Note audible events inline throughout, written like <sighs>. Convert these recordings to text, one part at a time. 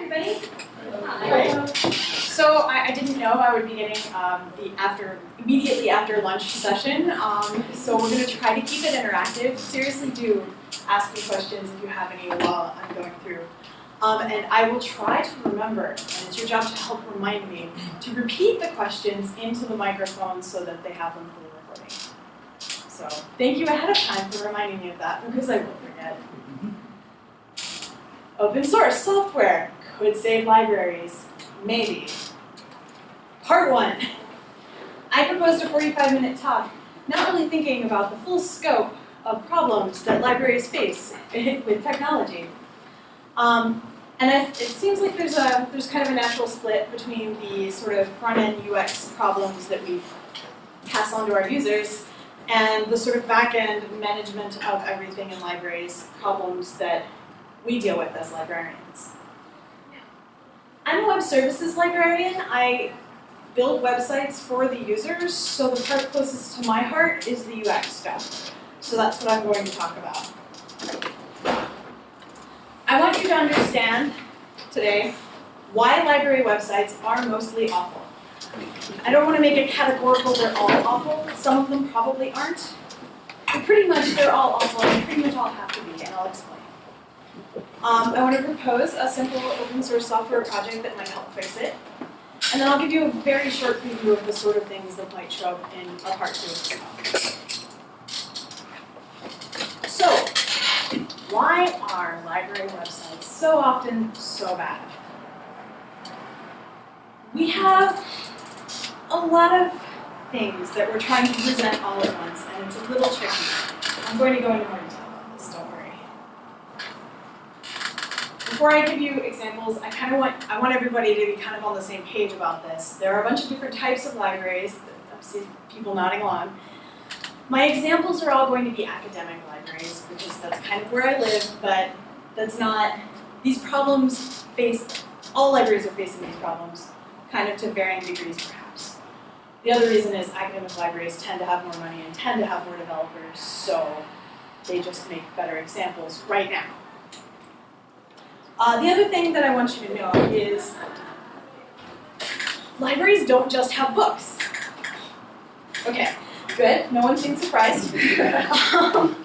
everybody. Hi. So I, I didn't know I would be getting um, the after immediately after lunch session. Um, so we're going to try to keep it interactive. Seriously, do ask me questions if you have any while I'm going through. Um, and I will try to remember, and it's your job to help remind me, to repeat the questions into the microphone so that they have them for the recording. So thank you ahead of time for reminding me of that because I will forget. Open source software could save libraries. Maybe. Part one. I proposed a 45 minute talk, not really thinking about the full scope of problems that libraries face <laughs> with technology. Um, and it, it, seems like there's a there's kind of a natural split between the sort of front-end UX problems that we pass on to our users and the sort of back-end management of everything in libraries problems that we deal with as librarians. I'm a web services librarian. I build websites for the users, so the part closest to my heart is the UX stuff. So that's what I'm going to talk about. I want you to understand today why library websites are mostly awful. I don't want to make it categorical they're all awful. Some of them probably aren't. But pretty much they're all awful and pretty much all have to be, and I'll explain. Um, I want to propose a simple open source software project that might help fix it. And then I'll give you a very short preview of the sort of things that might show up in a part two So, why are library websites so often so bad? We have a lot of things that we're trying to present all at once, and it's a little tricky. I'm going to go into more detail. Before I give you examples, I kind of want I want everybody to be kind of on the same page about this. There are a bunch of different types of libraries. I see people nodding along. My examples are all going to be academic libraries, which is that's kind of where I live, but that's not. These problems face all libraries are facing these problems, kind of to varying degrees, perhaps. The other reason is academic libraries tend to have more money and tend to have more developers, so they just make better examples right now. Uh, the other thing that I want you to know is libraries don't just have books. Okay, good. No one seems surprised. um,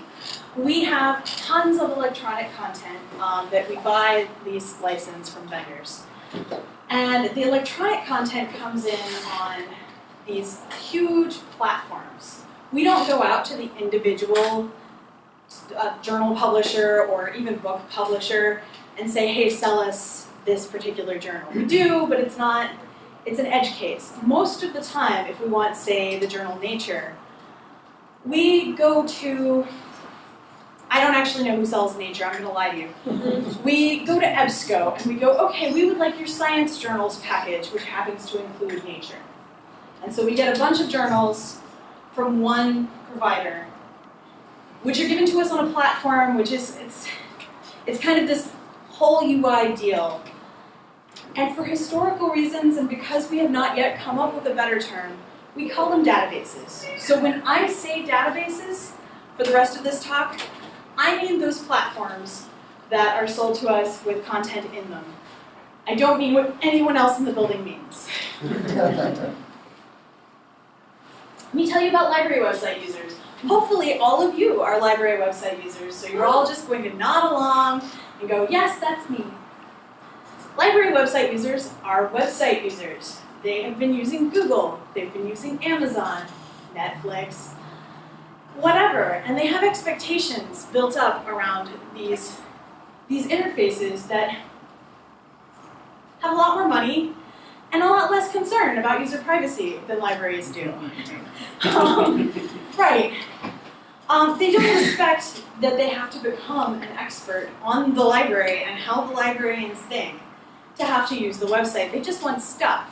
we have tons of electronic content um, that we buy, lease, license from vendors. And the electronic content comes in on these huge platforms. We don't go out to the individual uh, journal publisher or even book publisher and say, hey, sell us this particular journal. We do, but it's not, it's an edge case. Most of the time, if we want, say, the journal Nature, we go to, I don't actually know who sells Nature, I'm going to lie to you. Mm-hmm. we go to EBSCO and we go, okay, we would like your science journals package, which happens to include Nature. And so we get a bunch of journals from one provider, which are given to us on a platform, which is, it's, it's kind of this whole UI deal. And for historical reasons, and because we have not yet come up with a better term, we call them databases. So when I say databases, for the rest of this talk, I mean those platforms that are sold to us with content in them. I don't mean what anyone else in the building means. <laughs> Let me tell you about library website users. Hopefully all of you are library website users, so you're all just going to nod along and go, yes, that's me. Library website users are website users. They have been using Google, they've been using Amazon, Netflix, whatever, and they have expectations built up around these, these interfaces that have a lot more money and a lot less concern about user privacy than libraries do. <laughs> um, right. Um, they don't expect that they have to become an expert on the library and how the librarians think to have to use the website. They just want stuff.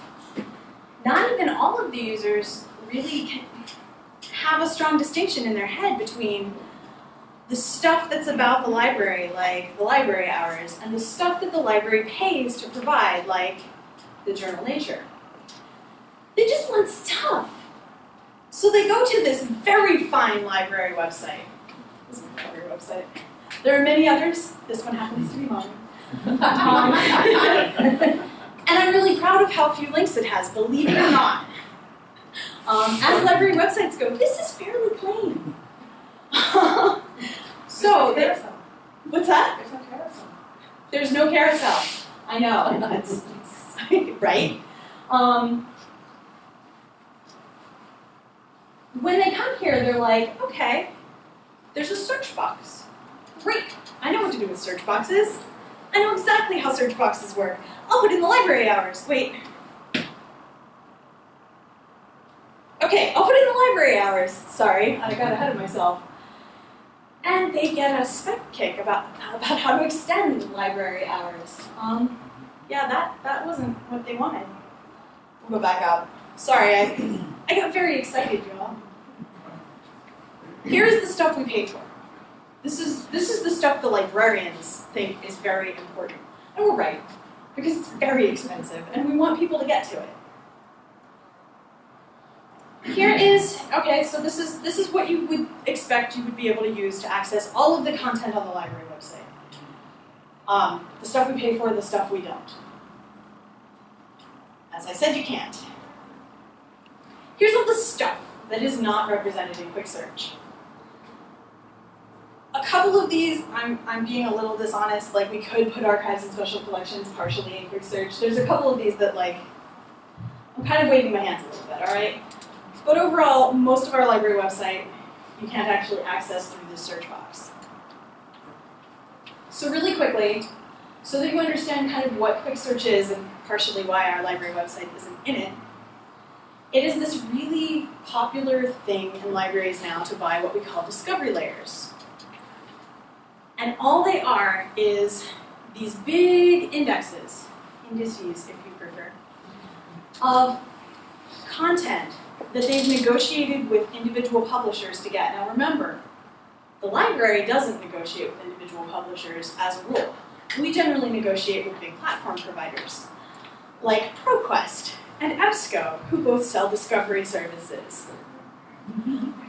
Not even all of the users really have a strong distinction in their head between the stuff that's about the library, like the library hours, and the stuff that the library pays to provide, like the journal Nature. They just want stuff. So they go to this very fine library website. This is my library website. There are many others. This one happens to be mine. <laughs> Um, <laughs> and I'm really proud of how few links it has, believe it or not. Um, as library websites go, this is fairly plain. <laughs> so, they- what's that? There's no carousel. There's no carousel. I know, that's, right? Um, when they come here, they're like, okay, there's a search box. Great, I know what to do with search boxes. I know exactly how search boxes work. I'll put in the library hours. Wait. Okay, I'll put in the library hours. Sorry, I got ahead of myself. And they get a SPEC Kit about, about how to extend library hours. Um, yeah, that, that wasn't what they wanted. We'll go back up. Sorry, I, I got very excited, y'all. Here's the stuff we pay for. This is, this is the stuff the librarians think is very important. And we're right, because it's very expensive, and we want people to get to it. Here is, okay, so this is, this is what you would expect you would be able to use to access all of the content on the library website. Um, the stuff we pay for, the stuff we don't. As I said, you can't. Here's all the stuff that is not represented in Quick Search. A couple of these, I'm, I'm being a little dishonest, like we could put archives and special collections partially in Quick Search. There's a couple of these that like, I'm kind of waving my hands a little bit, alright? But overall, most of our library website, you can't actually access through this search box. So really quickly, so that you understand kind of what Quick Search is and partially why our library website isn't in it, it is this really popular thing in libraries now to buy what we call discovery layers. And all they are is these big indexes, indices if you prefer, of content that they've negotiated with individual publishers to get. Now remember, the library doesn't negotiate with individual publishers as a rule. We generally negotiate with big platform providers, like ProQuest and EBSCO, who both sell discovery services.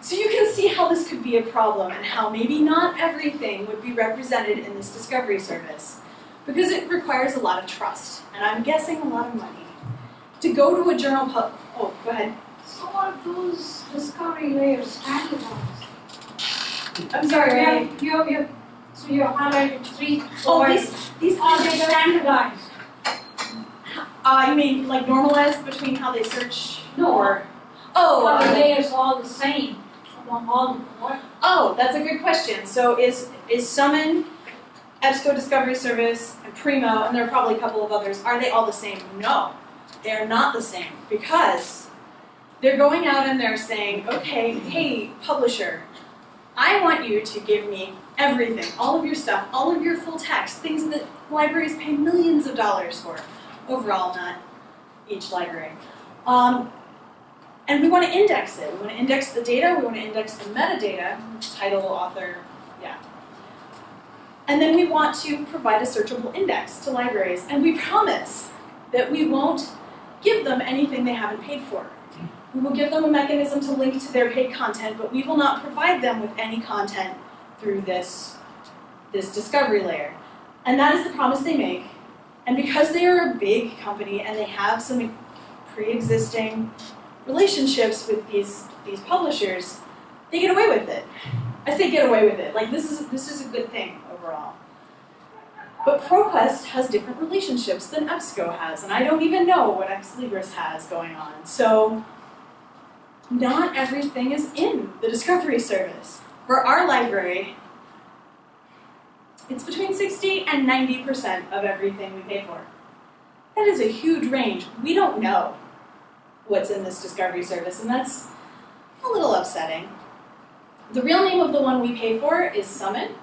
So you can see how this could be a problem and how maybe not everything would be represented in this discovery service because it requires a lot of trust, and I'm guessing a lot of money. To go to a journal pub, oh, go ahead. So are those discovery layers standardized? I'm sorry, have, you have, you have, so you have highlighted three, Oh, these, these Are they standardized? Uh, you mean like normalized between how they search? No. Or, oh, Are the uh, all the same oh, that's a good question. So is is Summon, EBSCO Discovery Service, and Primo, and there are probably a couple of others. Are they all the same? No, they are not the same because they're going out and they're saying, okay, hey, publisher, I want you to give me everything, all of your stuff, all of your full text, things that libraries pay millions of dollars for. Overall, not each library. Um, and we want to index it. We want to index the data, we want to index the metadata, title, author, yeah. And then we want to provide a searchable index to libraries. And we promise that we won't give them anything they haven't paid for. We will give them a mechanism to link to their paid content, but we will not provide them with any content through this, this discovery layer. And that is the promise they make. And because they are a big company and they have some pre-existing relationships with these, these publishers, they get away with it. I say get away with it. Like this is this is a good thing overall. But ProQuest has different relationships than EBSCO has, and I don't even know what Ex Libris has going on. So not everything is in the Discovery Service. For our library, it's between 60 and 90% of everything we pay for. That is a huge range. We don't know what's in this Discovery Service, and that's a little upsetting. The real name of the one we pay for is Summon.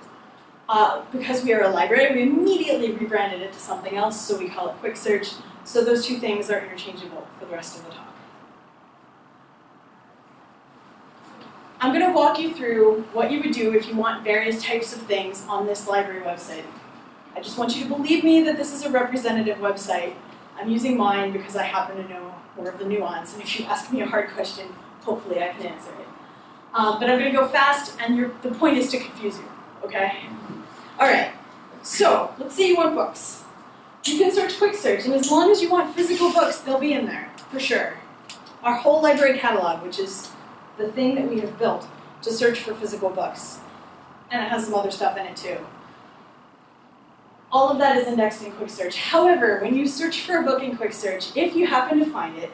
Uh, because we are a library, we immediately rebranded it to something else, so we call it Quick Search. So those two things are interchangeable for the rest of the talk. I'm going to walk you through what you would do if you want various types of things on this library website. I just want you to believe me that this is a representative website. I'm using mine because I happen to know more of the nuance, and if you ask me a hard question, hopefully I can answer it. Um, but I'm going to go fast, and the point is to confuse you, okay? All right. So, let's say you want books. You can search quick search, and as long as you want physical books, they'll be in there, for sure. Our whole library catalog, which is the thing that we have built to search for physical books. And it has some other stuff in it too. All of that is indexed in quick search. However, when you search for a book in quick search, if you happen to find it,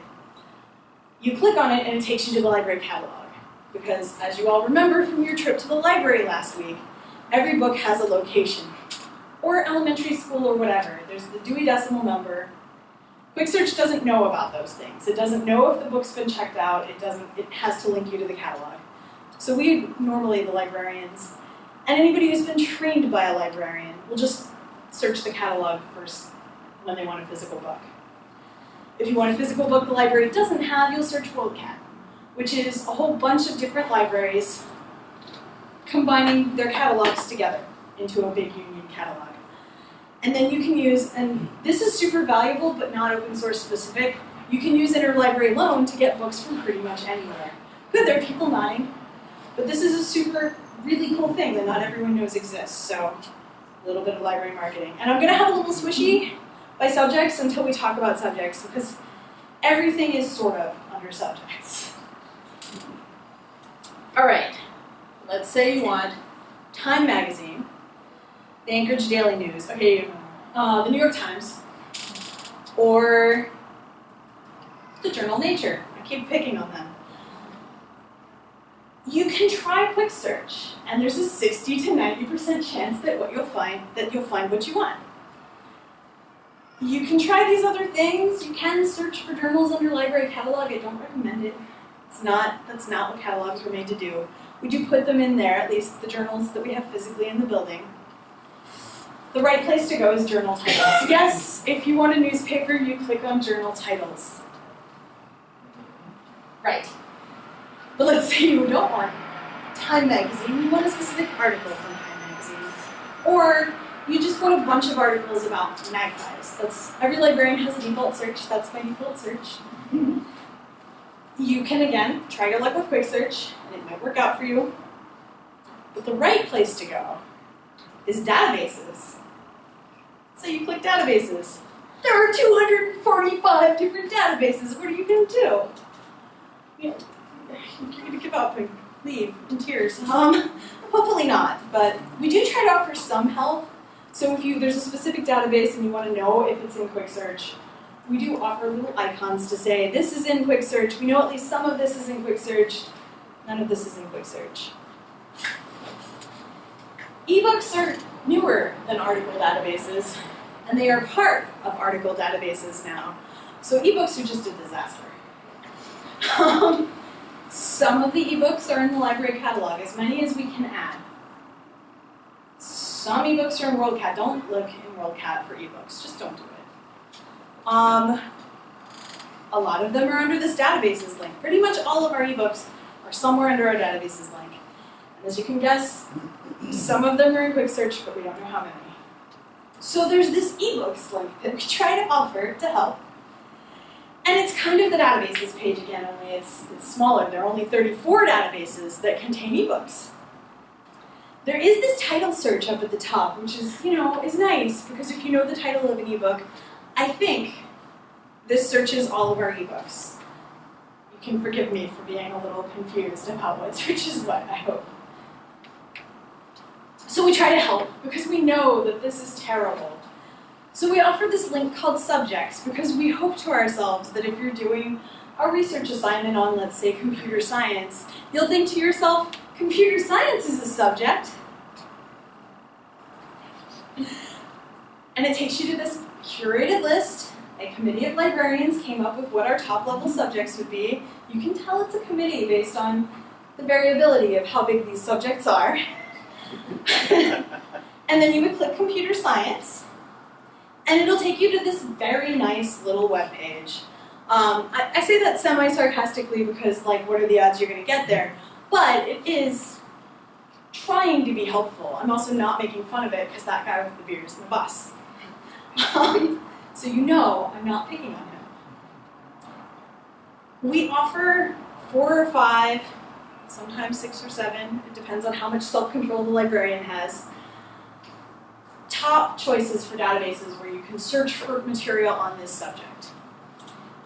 you click on it and it takes you to the library catalog. Because as you all remember from your trip to the library last week, every book has a location. Or elementary school or whatever. There's the Dewey Decimal Number. Quick Search doesn't know about those things. It doesn't know if the book's been checked out. It doesn't. It has to link you to the catalog. So we normally, the librarians, and anybody who's been trained by a librarian, will just search the catalog first when they want a physical book. If you want a physical book the library doesn't have, you'll search WorldCat, which is a whole bunch of different libraries combining their catalogs together into a big union catalog. And then you can use, and this is super valuable but not open source specific, you can use interlibrary loan to get books from pretty much anywhere. Good, there are people nodding, but this is a super, really cool thing that not everyone knows exists, so a little bit of library marketing. And I'm gonna have a little swishy by subjects until we talk about subjects, because everything is sort of under subjects. <laughs> All right, let's say you want Time Magazine, the Anchorage Daily News, okay, uh, the New York Times, or the journal Nature. I keep picking on them. You can try quick search, and there's a 60 to 90% chance that what you'll find that you'll find what you want. You can try these other things. You can search for journals under library catalog. I don't recommend it. It's not that's not what catalogs were made to do. We do put them in there, at least the journals that we have physically in the building. The right place to go is journal titles. <laughs> Yes, if you want a newspaper, you click on journal titles. Right. But let's <laughs> say you don't want Time Magazine, you want a specific article from Time Magazine. Or you just want a bunch of articles about magpies. That's every librarian has a default search, that's my default search. You can again try your luck with quick search, and it might work out for you. But the right place to go is databases. So you click databases. There are 245 different databases. What are you going to do? You know, you're to give up and leave in tears. Um, hopefully not, but we do try to offer some help. So if you there's a specific database and you want to know if it's in quick search, we do offer little icons to say this is in quick search. We know at least some of this is in quick search. None of this is in quick search. Ebooks are newer than article databases, and they are part of article databases now. So ebooks are just a disaster. <laughs> Some of the ebooks are in the library catalog, as many as we can add. Some ebooks are in WorldCat. Don't look in WorldCat for ebooks. Just don't do it. Um, a lot of them are under this databases link. Pretty much all of our ebooks are somewhere under our databases link. And as you can guess, some of them are in quick search, but we don't know how many. So there's this ebooks link that we <laughs> try to offer to help. And it's kind of the databases page again, only it's, it's smaller. There are only 34 databases that contain ebooks. There is this title search up at the top, which is, you know, is nice because if you know the title of an ebook, I think this searches all of our ebooks. You can forgive me for being a little confused about what searches what, I hope. So we try to help because we know that this is terrible. So we offer this link called subjects because we hope to ourselves that if you're doing a research assignment on, let's say, computer science, you'll think to yourself, computer science is a subject. And it takes you to this curated list. A committee of librarians came up with what our top level subjects would be. You can tell it's a committee based on the variability of how big these subjects are. <laughs> and then you would click computer science, and it'll take you to this very nice little web page. Um, I, I, say that semi-sarcastically because, like, what are the odds you're going to get there? But it is trying to be helpful. I'm also not making fun of it because that guy with the beard is in the bus. Um, so you know I'm not picking on him. We offer four or five, sometimes six or seven, it depends on how much self-control the librarian has, top choices for databases where you can search for material on this subject.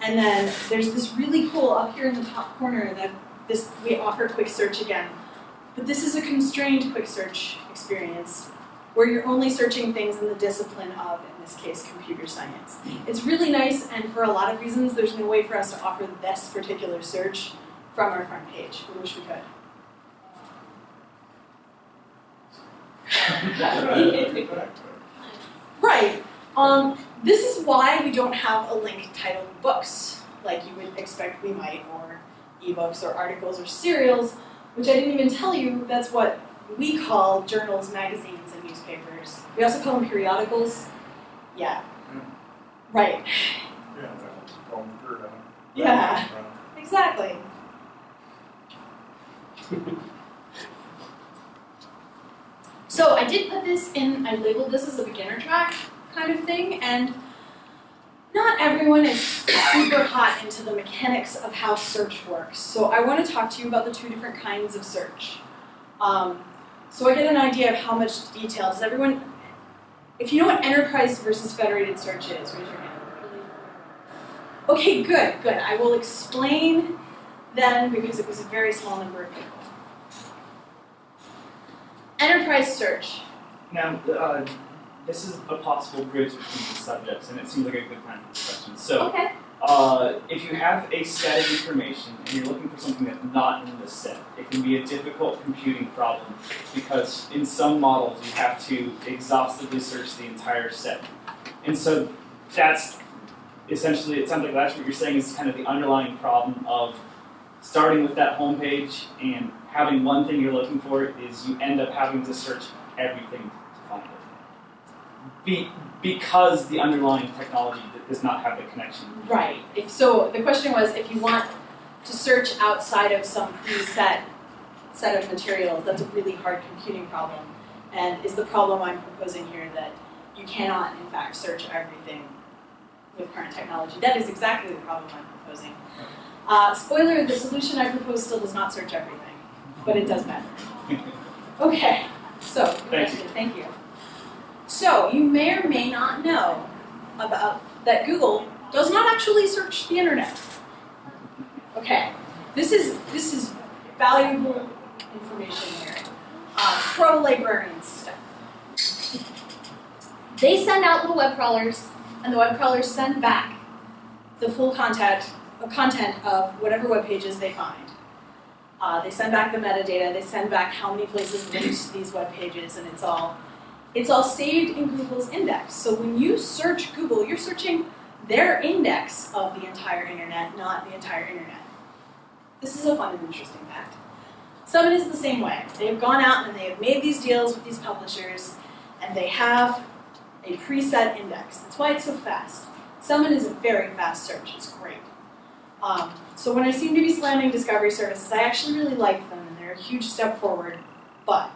And then there's this really cool up here in the top corner that this we offer quick search again. But this is a constrained quick search experience where you're only searching things in the discipline of, in this case, computer science. It's really nice, and for a lot of reasons, there's no way for us to offer this particular search from our front page. We wish we could. <laughs> Right. Um, this is why we don't have a link titled books, like you would expect we might, or ebooks, or articles, or serials, which I didn't even tell you, that's what we call journals, magazines, and newspapers. We also call them periodicals. Yeah. Right. Yeah, that was going through that. Yeah. Exactly. <laughs> So I did put this in, I labeled this as a beginner track kind of thing, and not everyone is super hot into the mechanics of how search works. So I want to talk to you about the two different kinds of search. Um, so I get an idea of how much detail. Does everyone, if you know what enterprise versus federated search is, raise your hand. Okay, good, good. I will explain then because it was a very small number of people. Enterprise search. Now, uh, this is a possible bridge between the subjects, and it seems like a good time for this question. So, Okay. uh, if you have a set of information and you're looking for something that's not in this set, it can be a difficult computing problem because in some models you have to exhaustively search the entire set. And so that's essentially, it sounds like that's what you're saying is kind of the underlying problem of starting with that home page and having one thing you're looking for is you end up having to search everything to find it. Be, because the underlying technology does not have the connection. Right. If so, the question was if you want to search outside of some preset set of materials, that's a really hard computing problem. And is the problem I'm proposing here that you cannot, in fact, search everything with current technology. That is exactly the problem I'm proposing. Uh, spoiler, the solution I propose still does not search everything, but it does matter. <laughs> Okay, so, Thank you. thank you. So, you may or may not know about that Google does not actually search the internet. Okay, this is this is valuable information here. Uh, pro librarian stuff. They send out little web crawlers, and the web crawlers send back the full content content of whatever web pages they find. Uh, they send back the metadata. They send back how many places linked these web pages, and it's all it's all saved in Google's index. So when you search Google, you're searching their index of the entire internet, not the entire internet. This is a fun and interesting fact. Summon is the same way. They've gone out and they have made these deals with these publishers, and they have a preset index. That's why it's so fast. Summon is a very fast search. It's great. Um, so when I seem to be slamming discovery services, I actually really like them, and they're a huge step forward. But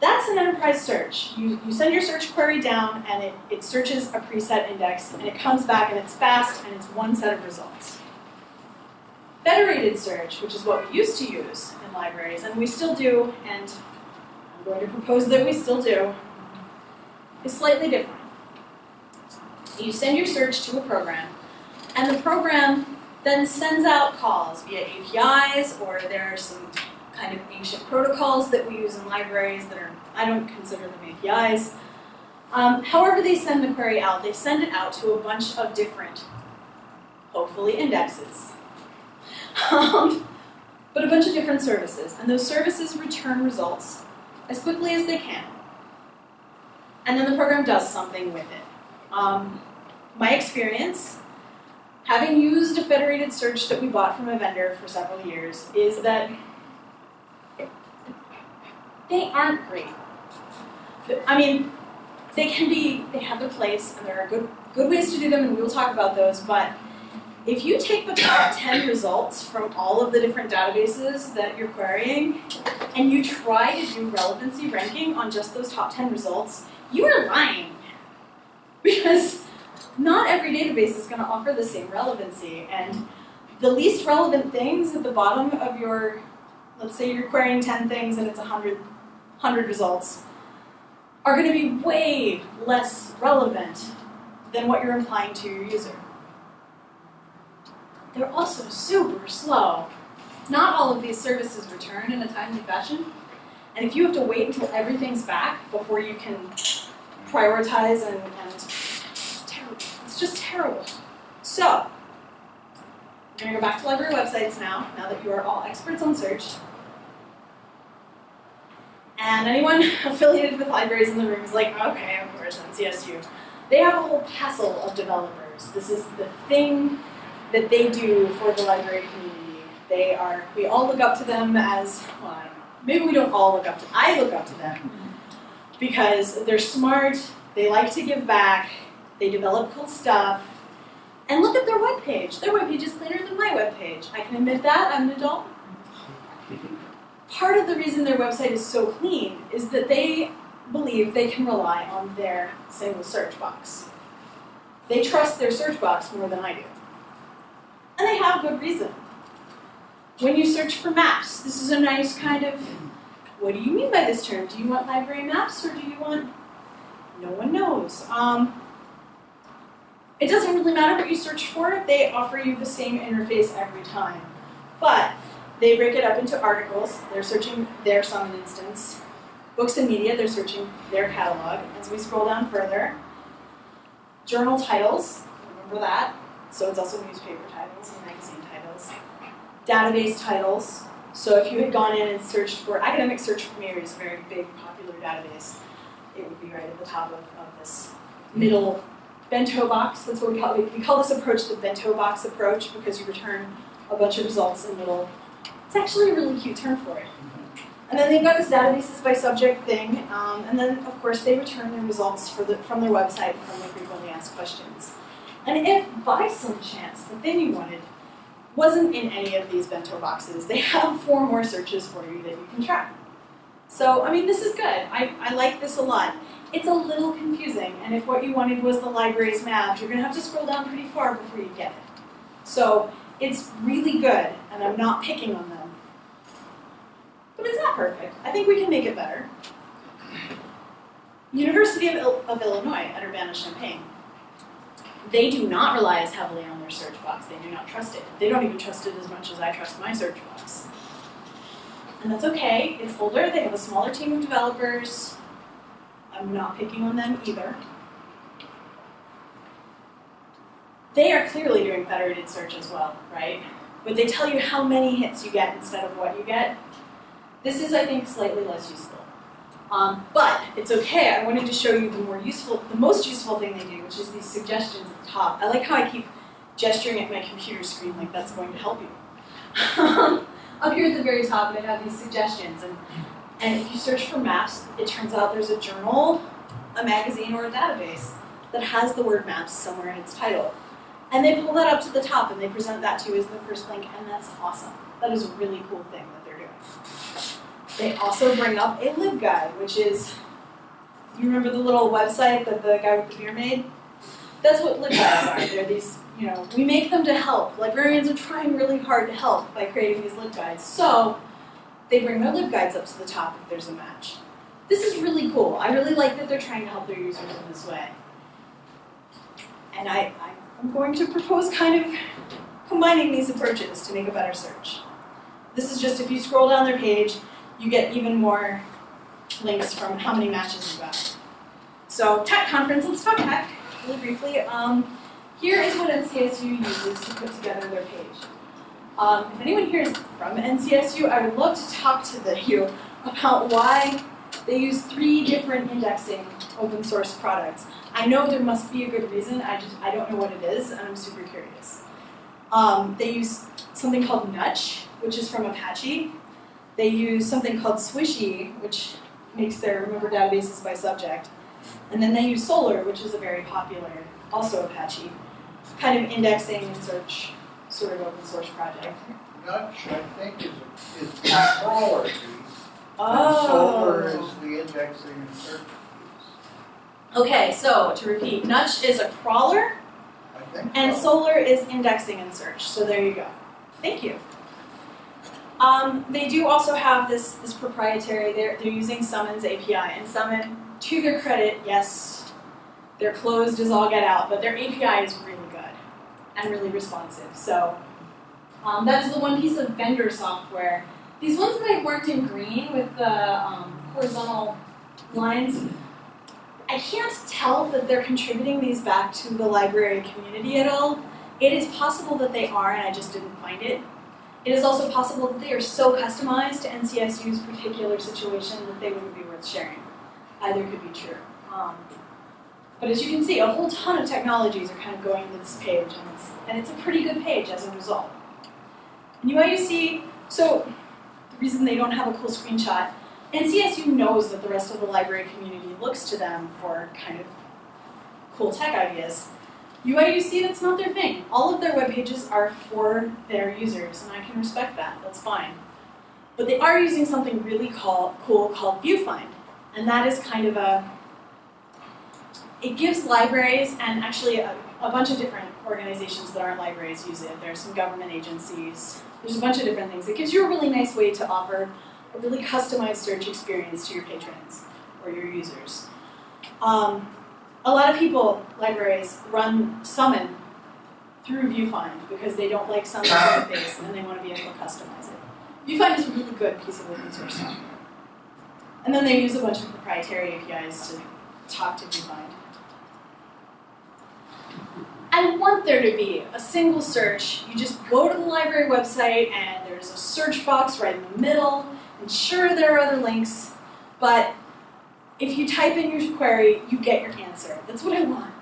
that's an enterprise search. You, you send your search query down and it, it searches a preset index and it comes back and it's fast and it's one set of results. Federated search, which is what we used to use in libraries and we still do, and I'm going to propose that we still do, is slightly different. You send your search to a program and the program then sends out calls via APIs or there are some kind of ancient protocols that we use in libraries that are, I don't consider them APIs. Um, however they send the query out, they send it out to a bunch of different, hopefully indexes. <laughs> Um, but a bunch of different services, and those services return results as quickly as they can. And then the program does something with it. Um, my experience, having used a federated search that we bought from a vendor for several years, is that they aren't great. I mean, they can be, they have their place, and there are good, good ways to do them, and we will talk about those, but if you take the top <coughs> 10 results from all of the different databases that you're querying, and you try to do relevancy ranking on just those top 10 results, you are lying. <laughs> Because not every database is going to offer the same relevancy, and the least relevant things at the bottom of your, let's say you're querying 10 things and it's 100 100 results. are going to be way less relevant than what you're implying to your user. They're also super slow. Not all of these services return in a timely fashion. And if you have to wait until everything's back before you can prioritize and. It's just terrible. So, I'm gonna go back to library websites now, now that you are all experts on search. And anyone <laughs> affiliated with libraries in the room is like, okay, of course, NCSU. They have a whole castle of developers. This is the thing that they do for the library community. They are, we all look up to them as, well, I don't know, maybe we don't all look up to, I look up to them mm-hmm. because they're smart, they like to give back, they develop cool stuff, and look at their webpage. Their webpage is cleaner than my webpage. I can admit that, I'm an adult. Part of the reason their website is so clean is that they believe they can rely on their single search box. They trust their search box more than I do. And they have good reason. When you search for maps, this is a nice kind of what do you mean by this term? Do you want library maps or do you want no one knows. Um, it doesn't really matter what you search for, they offer you the same interface every time. But they break it up into articles, they're searching their summon instance. Books and media, they're searching their catalog. As we scroll down further, journal titles, remember that. So it's also newspaper titles and magazine titles. Database titles. So if you had gone in and searched for academic search premier is a very big popular database, it would be right at the top of, of this middle bento box. That's what we call it. We call this approach the bento box approach because you return a bunch of results in little. It's actually a really cute term for it. And then they've got this databases by subject thing, um, and then of course they return their results for the, from their website from the frequently asked questions. And if by some chance the thing you wanted wasn't in any of these bento boxes, they have four more searches for you that you can track. So, I mean, this is good. I, I like this a lot. It's a little confusing, and if what you wanted was the library's map, you're going to have to scroll down pretty far before you get it. So, it's really good, and I'm not picking on them. But it's not perfect. I think we can make it better. University of, Il- of Illinois at Urbana-Champaign. They do not rely as heavily on their search box. They do not trust it. They don't even trust it as much as I trust my search box. And that's okay. It's older. They have a smaller team of developers. I'm not picking on them either. They are clearly doing federated search as well, right? But they tell you how many hits you get instead of what you get. This is, I think, slightly less useful. Um, but it's okay. I wanted to show you the more useful, the most useful thing they do, which is these suggestions at the top. I like how I keep gesturing at my computer screen like that's going to help you. <laughs> Up here at the very top, they have these suggestions, and and if you search for maps, it turns out there's a journal, a magazine, or a database that has the word maps somewhere in its title. And they pull that up to the top and they present that to you as the first link, and that's awesome. That is a really cool thing that they're doing. They also bring up a libguide, which is, you remember the little website that the guy with the beer made? That's what libguides are. They're these, you know, we make them to help. Librarians are trying really hard to help by creating these libguides. So they bring their libguides up to the top if there's a match. This is really cool. I really like that they're trying to help their users in this way. And I, I'm going to propose kind of combining these approaches to make a better search. This is just if you scroll down their page, you get even more links from how many matches you got. So tech conference, let's talk tech really briefly. Um, here is what NCSU uses to put together their page. Um, if anyone here is from NCSU, I would love to talk to the, you about why they use three different indexing open source products. I know there must be a good reason, I just I don't know what it is, and I'm super curious. Um, they use something called Nutch, which is from Apache. They use something called Swish-e, which makes their remember databases by subject. And then they use Solr, which is a very popular, also Apache, kind of indexing and search sort of open source project. Nutch, I think, is, is the crawler piece. Oh. And Solr is the indexing and search piece. Okay, so to repeat, Nutch is a crawler, I think and. Solr is indexing and search. So there you go. Thank you. Um, they do also have this, this proprietary, they're, they're using Summons API, and Summon, to their credit, yes, they're closed as all get out, but their API is really and really responsive. So um, that is the one piece of vendor software. These ones that I worked in green with the um, horizontal lines, I can't tell that they're contributing these back to the library community at all. It is possible that they are, and I just didn't find it. It is also possible that they are so customized to NCSU's particular situation that they wouldn't be worth sharing. Either could be true. Um, but as you can see, a whole ton of technologies are kind of going into this page, and it's, and it's a pretty good page as a result. And UIUC, so the reason they don't have a cool screenshot, NCSU knows that the rest of the library community looks to them for kind of cool tech ideas. UIUC, that's not their thing. All of their web pages are for their users, and I can respect that, that's fine. But they are using something really call, cool called VuFind, and that is kind of a, it gives libraries and actually a, a bunch of different organizations that aren't libraries use it. There's some government agencies, there's a bunch of different things. It gives you a really nice way to offer a really customized search experience to your patrons or your users. Um, a lot of people, libraries, run Summon through VuFind because they don't like Summon's interface and they want to be able to customize it. VuFind is a really good piece of open source software. And then they use a bunch of proprietary APIs to talk to VuFind. I want there to be a single search. You just go to the library website and there's a search box right in the middle. And sure, there are other links, but if you type in your query, you get your answer. That's what I want.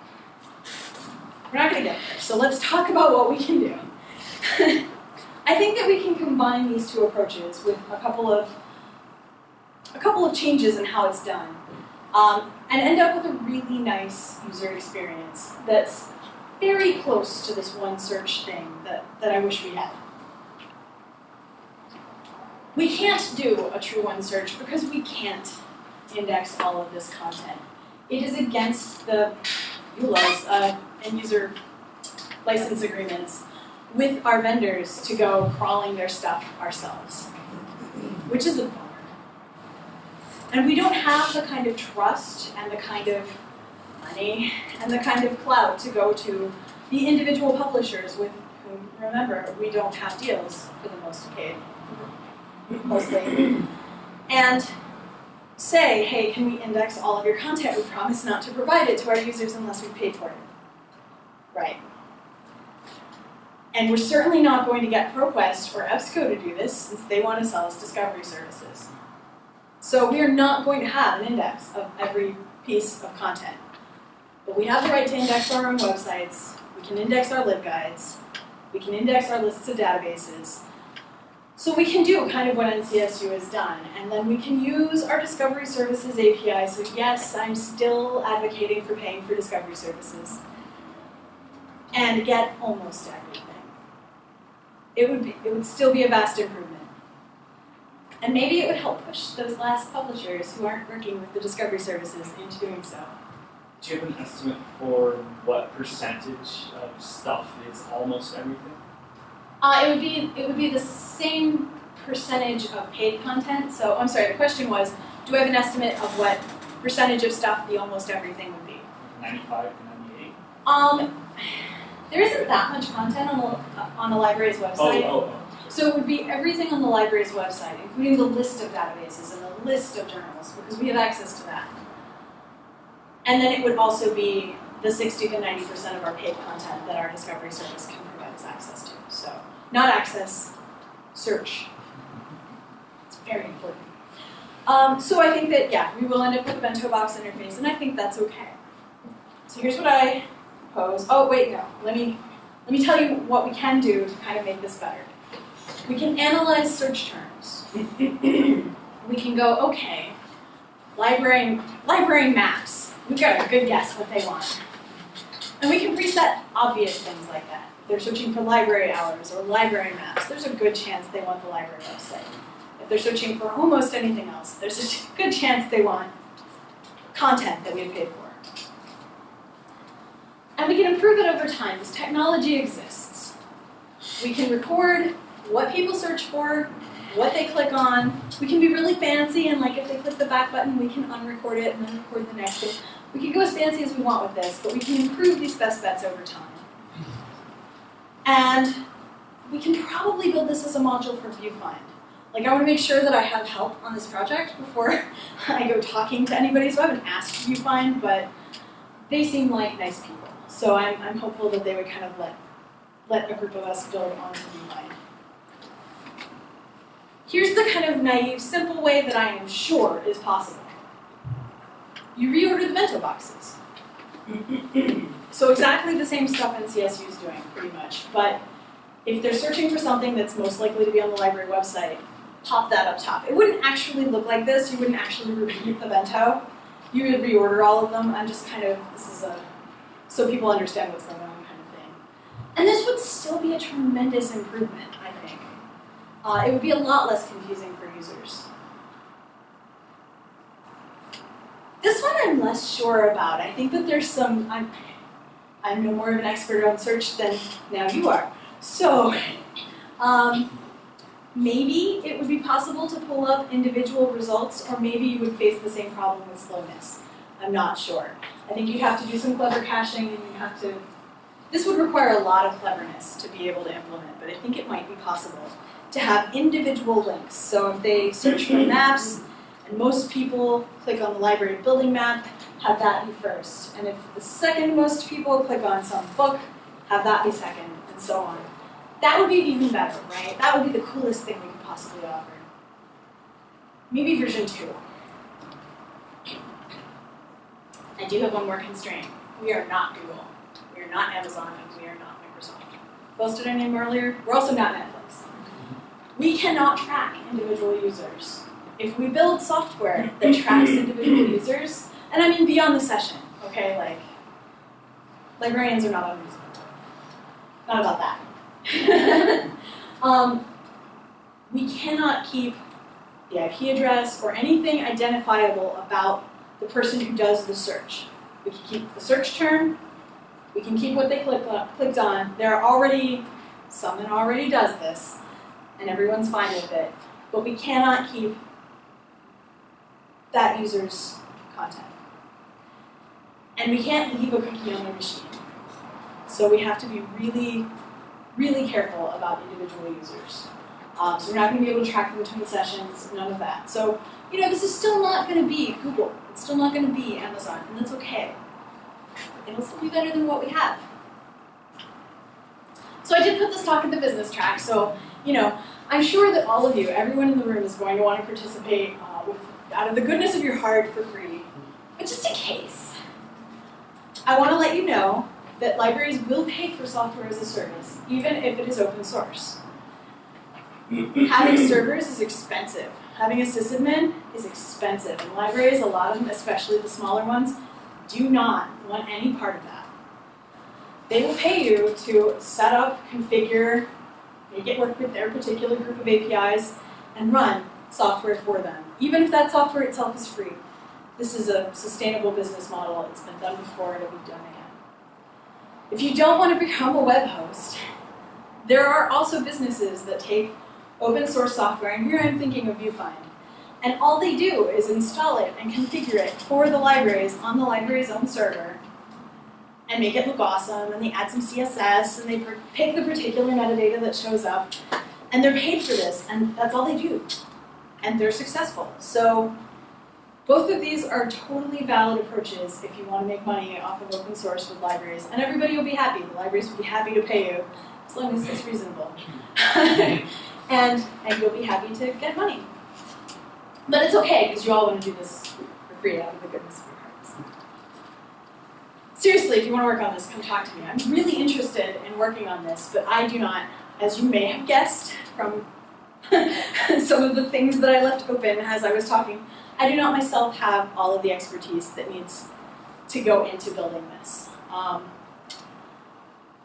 We're not going to get there, so let's talk about what we can do. <laughs> I think that we can combine these two approaches with a couple of a couple of changes in how it's done, um, and end up with a really nice user experience that's very close to this one search thing that, that I wish we had. We can't do a true one search because we can't index all of this content. It is against the EULAs, uh, end user license agreements, with our vendors to go crawling their stuff ourselves, which is a. And we don't have the kind of trust and the kind of money and the kind of clout to go to the individual publishers with whom, remember, we don't have deals for the most paid, mostly. And say, hey, can we index all of your content? We promise not to provide it to our users unless we paid for it. Right. And we're certainly not going to get ProQuest or EBSCO to do this since they want to sell us discovery services. So we are not going to have an index of every piece of content. But we have the right to index our own websites, we can index our libguides, we can index our lists of databases. So we can do kind of what NCSU has done, and then we can use our Discovery Services API. So yes, I'm still advocating for paying for Discovery Services. And get almost everything. It would, be, it would still be a vast improvement. And maybe it would help push those last publishers who aren't working with the Discovery Services into doing so. Do you have an estimate for what percentage of stuff is almost everything? Uh, it would be it would be the same percentage of paid content. So I'm sorry. The question was, do I have an estimate of what percentage of stuff the almost everything would be? 95 to 98? Um, <sighs> there isn't that much content on the on the library's Oh, website. oh, oh. So it would be everything on the library's website, including the list of databases and the list of journals, because we have access to that. And then it would also be the 60 to 90% of our paid content that our discovery service can provide us access to. So, not access, search. It's very important. Um, so I think that, yeah, we will end up with a bento box interface, and I think that's okay. So here's what I propose. Oh, wait, no. Let me, let me tell you what we can do to kind of make this better. We can analyze search terms. <coughs> we can go, okay, library, library maps. We've got a good guess what they want. And we can preset obvious things like that. If they're searching for library hours or library maps, there's a good chance they want the library website. If they're searching for almost anything else, there's a <laughs> good chance they want content that we have paid for. And we can improve it over time because technology exists. We can record what people search for, what they click on. We can be really fancy and like if they click the back button, we can unrecord it and then record the next thing. We can go as fancy as we want with this, but we can improve these best bets over time. And we can probably build this as a module for VuFind. Like I want to make sure that I have help on this project before <laughs> I go talking to anybody. So I haven't asked VuFind, but they seem like nice people. So I'm, I'm hopeful that they would kind of let let a group of us build on. Here's the kind of naive, simple way that I am sure is possible. You reorder the bento boxes. <clears throat> so exactly the same stuff NCSU is doing, pretty much. But if they're searching for something that's most likely to be on the library website, pop that up top. It wouldn't actually look like this. You wouldn't actually repeat the bento. You would reorder all of them. I'm just kind of, this is a, so people understand what's going on kind of thing. And this would still be a tremendous improvement. Uh, it would be a lot less confusing for users. This one I'm less sure about. I think that there's some, I'm, I'm no more of an expert on search than now you are. So, um, maybe it would be possible to pull up individual results, or maybe you would face the same problem with slowness. I'm not sure. I think you'd have to do some clever caching, and you'd have to. This would require a lot of cleverness to be able to implement, but I think it might be possible to have individual links. So if they search for mm-hmm. maps, and most people click on the library building map, have that be first. And if the second most people click on some book, have that be second, and so on. That would be even better, right? That would be the coolest thing we could possibly offer. Maybe version two. I do have one more constraint. We are not Google. We are not Amazon, and we are not Microsoft. What else did I name earlier? We're also not Netflix. We cannot track individual users. If we build software that tracks <clears throat> individual users, and I mean beyond the session, okay, like librarians are not unreasonable. Not about that. <laughs> um, we cannot keep the IP address or anything identifiable about the person who does the search. We can keep the search term, we can keep what they clicked on, clicked on. There are already someone already does this, and everyone's fine with it. But we cannot keep that user's content. And we can't leave a cookie on the machine. So we have to be really, really careful about individual users. Um, so we're not going to be able to track them between sessions, none of that. So, you know, this is still not going to be Google. It's still not going to be Amazon, and that's okay. It'll still be better than what we have. So I did put this talk in the business track, so, you know, I'm sure that all of you, everyone in the room is going to want to participate uh, with, out of the goodness of your heart for free. But just in case, I want to let you know that libraries will pay for software as a service, even if it is open source. <clears throat> Having servers is expensive. Having a sysadmin is expensive. And libraries, a lot of them, especially the smaller ones, do not want any part of that. They will pay you to set up, configure, make it work with their particular group of APIs, and run software for them, even if that software itself is free. This is a sustainable business model. It's been done before, and it'll be done again. If you don't want to become a web host, there are also businesses that take open source software, and here I'm thinking of VuFind. And all they do is install it and configure it for the libraries on the library's own server and make it look awesome, and they add some CSS, and they pick the particular metadata that shows up, and they're paid for this, and that's all they do. And they're successful. So both of these are totally valid approaches if you want to make money off of open source with libraries, and everybody will be happy. The libraries will be happy to pay you, as long as it's reasonable. <laughs> and, and you'll be happy to get money. But it's okay, because you all want to do this for free out of the goodness of. Seriously, if you want to work on this, come talk to me. I'm really interested in working on this, but I do not, as you may have guessed from <laughs> some of the things that I left open as I was talking, I do not myself have all of the expertise that needs to go into building this. Um,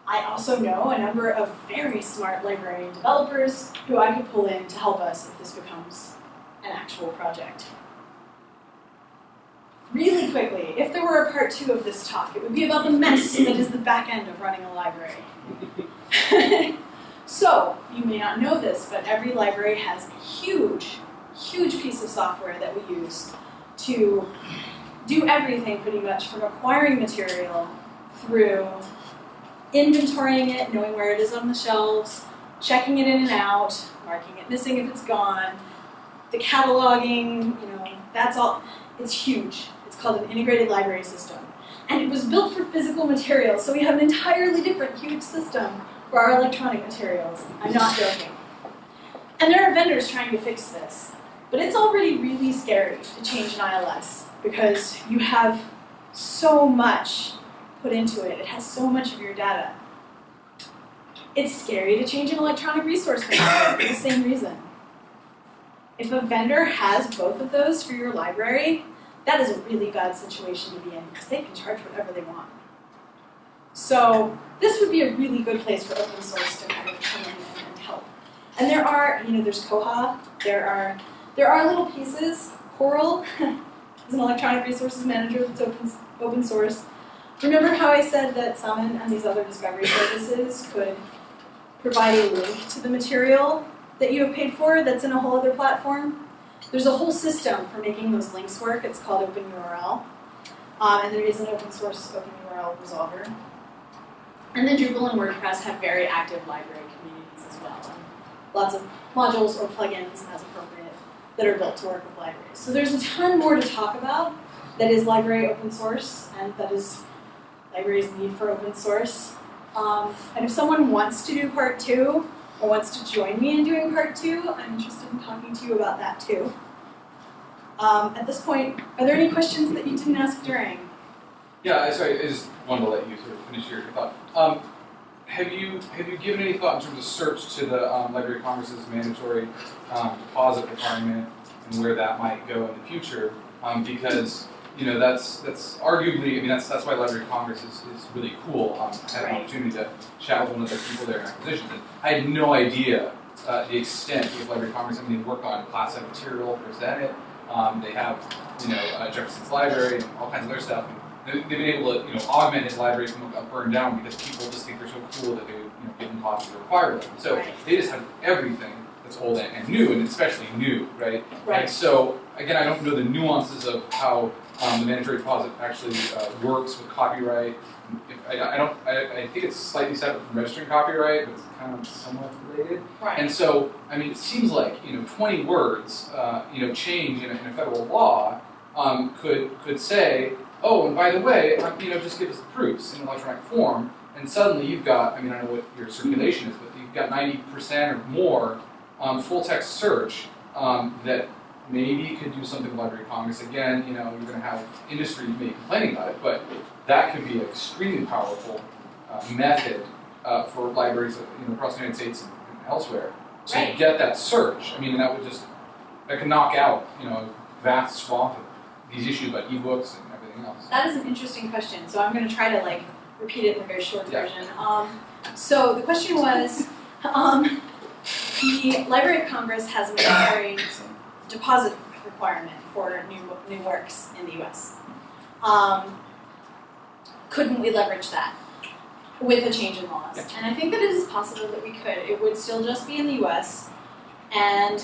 I also know a number of very smart librarian developers who I could pull in to help us if this becomes an actual project. Really quickly, if there were a part two of this talk, it would be about the mess <clears throat> that is the back end of running a library. <laughs> So, you may not know this, but every library has a huge, huge piece of software that we use to do everything pretty much from acquiring material through inventorying it, knowing where it is on the shelves, checking it in and out, marking it missing if it's gone, the cataloging, you know, that's all, it's huge. Called an integrated library system. And it was built for physical materials, so we have an entirely different huge system for our electronic materials. I'm not joking. And there are vendors trying to fix this. But it's already really scary to change an ILS because you have so much put into it. It has so much of your data. It's scary to change an electronic resource for the same reason. If a vendor has both of those for your library, that is a really bad situation to be in because they can charge whatever they want. So this would be a really good place for open source to kind of come in and, help. And there are, you know, there's Koha, there are there are little pieces. Coral <laughs> is an electronic resources manager that's open open source. Remember how I said that Summon and these other discovery services could provide a link to the material that you have paid for that's in a whole other platform? There's a whole system for making those links work. It's called OpenURL. Um, and there is an open source OpenURL resolver. And then Drupal and WordPress have very active library communities as well. And lots of modules or plugins as appropriate that are built to work with libraries. So there's a ton more to talk about that is library open source and that is libraries need for open source. Um, and if someone wants to do part two, wants to join me in doing part two, I'm interested in talking to you about that too. Um, at this point, are there any questions that you didn't ask during? Yeah, sorry, I just wanted to let you sort of finish your, thought. Um, have you have you given any thought in terms of search to the um, Library of Congress's mandatory um, deposit requirement and where that might go in the future? Um, because you know that's that's arguably, I mean that's that's why Library of Congress is, is really cool. Um, I had an opportunity to chat with one of the people there in acquisitions, and I had no idea uh, the extent of Library of Congress. I mean, they work on classified material for Senate. Um, they have you know uh, Jefferson's Library and all kinds of other stuff. They- They've been able to, you know, augment his library from a burned down because people just think they're so cool that they would, you know, give them copies or require them. So Right. they just have everything that's old and, and new, and especially new, right? And Right. so again, I don't know the nuances of how um, the mandatory deposit actually uh, works with copyright. If, I, I don't. I, I think it's slightly separate from registering copyright, but it's kind of somewhat related. Right. And so, I mean, it seems like you know, 20 words, uh, you know, change in a, in a federal law um, could could say, oh, and by the way, you know, just give us the proofs in electronic form, and suddenly you've got, I mean, I don't know what your circulation is, but you've got 90% or more um, full text search um, that maybe you could do something with Library of Congress. Again, you know, you're going to have industry maybe complaining about it, but that could be an extremely powerful uh, method uh, for libraries, you know, across the United States and, and elsewhere to Right. get that search. I mean, that would just that could knock out, you know, a vast swath of these issues about ebooks and everything else. That is an interesting question, so I'm going to try to like repeat it in a very short Yeah. version. Um, so the question was, um, the Library of Congress has a mandatory <coughs> deposit requirement for new new works in the U.S. Um, couldn't we leverage that with a change in laws? Yeah. And I think that it is possible that we could. It would still just be in the U.S. and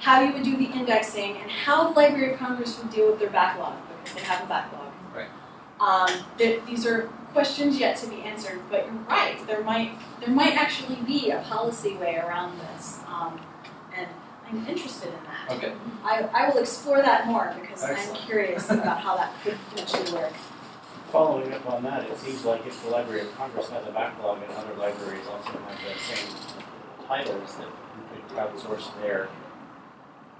how you would do the indexing and how the Library of Congress would deal with their backlog because they have a backlog. Right. Um, th- these are questions yet to be answered, but you're right. There might there might actually be a policy way around this, um, I'm interested in that. Okay. I, I will explore that more because I'm curious <laughs> about how that could potentially work. Following up on that, it seems like if the Library of Congress has a backlog and other libraries also have the same titles, that you could crowdsource their,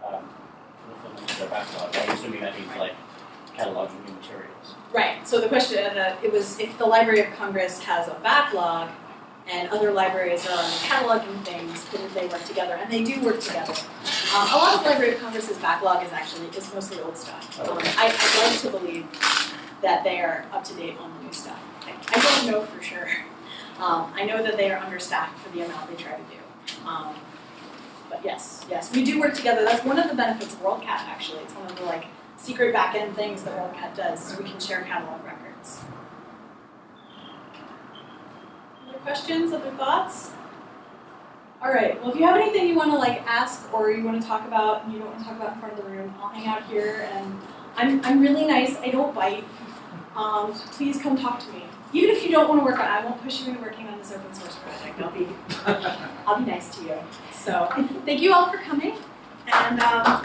um, fulfillment their backlog. I'm assuming that means like cataloging new materials. Right. So the question, uh, it was if the Library of Congress has a backlog and other libraries are cataloging things, couldn't they work together? And they do work together. Um, a lot of Library of Congress's backlog is actually is mostly old stuff. Um, I, I'd like to believe that they are up to date on the new stuff. I, I don't know for sure. Um, I know that they are understaffed for the amount they try to do. Um, but yes, yes, we do work together. That's one of the benefits of WorldCat. Actually, it's one of the like secret back-end things that WorldCat does is we can share catalog records. Other questions, other thoughts? All right. Well, if you have anything you want to like ask or you want to talk about and you don't want to talk about in front of the room, I'll hang out here and I'm I'm really nice. I don't bite. Um, so please come talk to me. Even if you don't want to work on, I won't push you into working on this open source project. I'll be <laughs> I'll be nice to you. So thank you all for coming and um,